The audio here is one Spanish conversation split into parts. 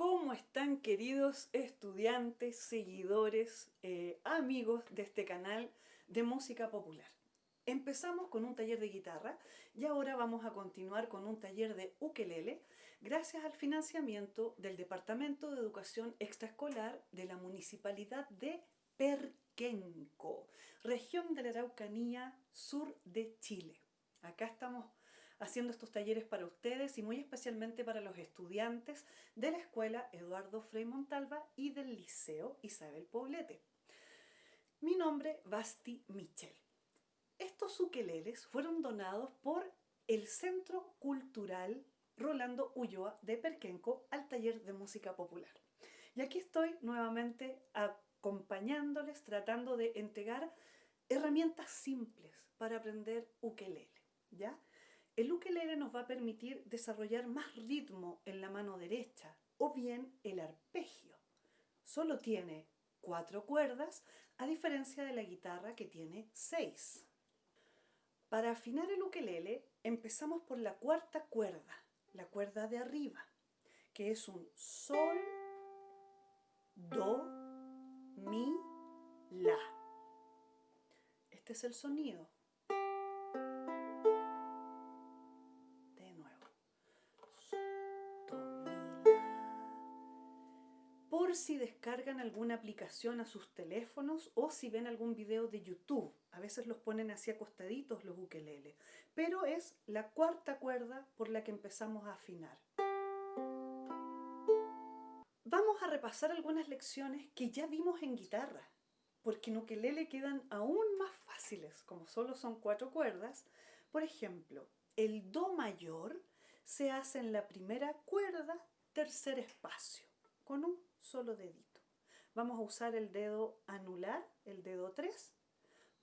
¿Cómo están queridos estudiantes, seguidores, eh, amigos de este canal de música popular? Empezamos con un taller de guitarra y ahora vamos a continuar con un taller de ukelele gracias al financiamiento del Departamento de Educación Extraescolar de la Municipalidad de Perquenco, región de la Araucanía, sur de Chile. Acá estamos haciendo estos talleres para ustedes y muy especialmente para los estudiantes de la Escuela Eduardo Frei Montalva y del Liceo Isabel Poblete. Mi nombre, Basti Michel. Estos ukeleles fueron donados por el Centro Cultural Rolando Ulloa de Perquenco al taller de música popular. Y aquí estoy nuevamente acompañándoles, tratando de entregar herramientas simples para aprender ukelele. ¿ya? El ukelele nos va a permitir desarrollar más ritmo en la mano derecha o bien el arpegio. Solo tiene cuatro cuerdas a diferencia de la guitarra que tiene seis. Para afinar el ukelele empezamos por la cuarta cuerda, la cuerda de arriba, que es un sol, do, mi, la. Este es el sonido. Por si descargan alguna aplicación a sus teléfonos o si ven algún video de YouTube a veces los ponen así acostaditos los ukeleles, pero es la cuarta cuerda por la que empezamos a afinar. Vamos a repasar algunas lecciones que ya vimos en guitarra, porque en ukelele quedan aún más fáciles, como solo son cuatro cuerdas. Por ejemplo, el do mayor se hace en la primera cuerda, tercer espacio, con un solo dedito. Vamos a usar el dedo anular, el dedo 3,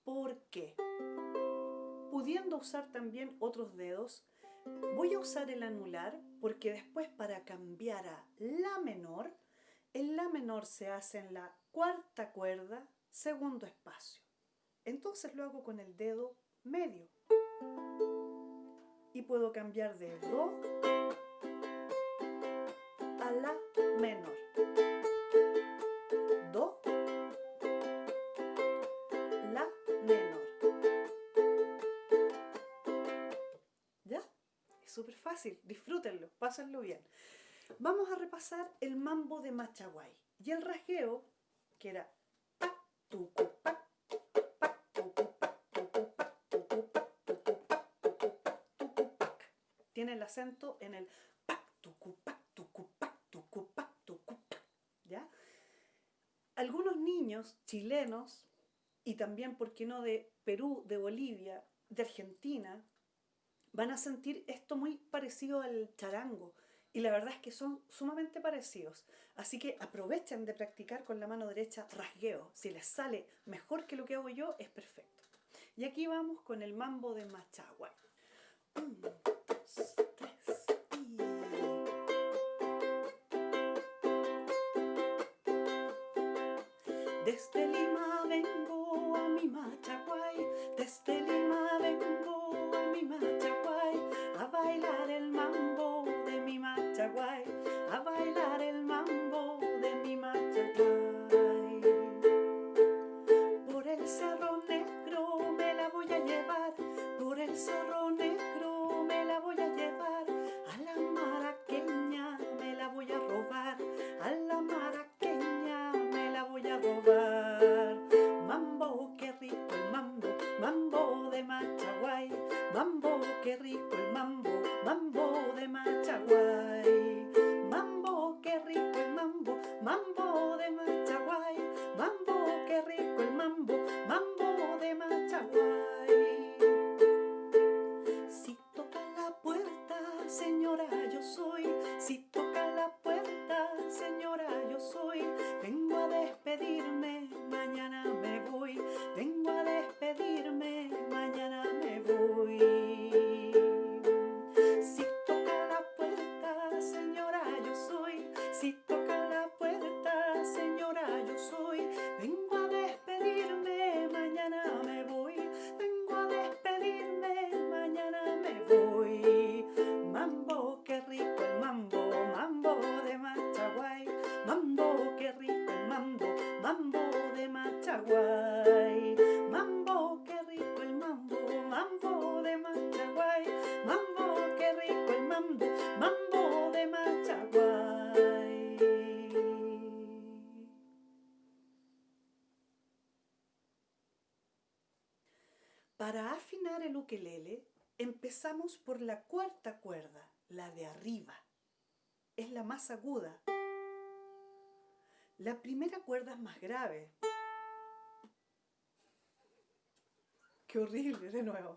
¿Por qué? Pudiendo usar también otros dedos, voy a usar el anular porque después para cambiar a La menor, el La menor se hace en la cuarta cuerda, segundo espacio. Entonces lo hago con el dedo medio. Y puedo cambiar de Do súper fácil, disfrútenlo, pásenlo bien. Vamos a repasar el mambo de Machaguay y el rasgueo, que era pa, tucu, pa. Tiene el acento en el. ¿Ya? Algunos niños chilenos, y también, ¿por qué no?, de Perú, de Bolivia, de Argentina, van a sentir esto muy parecido al charango y la verdad es que son sumamente parecidos. Así que aprovechen de practicar con la mano derecha rasgueo. Si les sale mejor que lo que hago yo, es perfecto. Y aquí vamos con el mambo de Machagua. Un, dos, tres, y... Desde Lima vengo a mi Machaguay, desde Lima vengo a mi Machaguay bailar el mambo de mi machaguay, a bailar el mambo de mi machaguay. Por el cerro negro me la voy a llevar, por el cerro Para afinar el ukelele, empezamos por la cuarta cuerda, la de arriba. Es la más aguda. La primera cuerda es más grave. Qué horrible, de nuevo.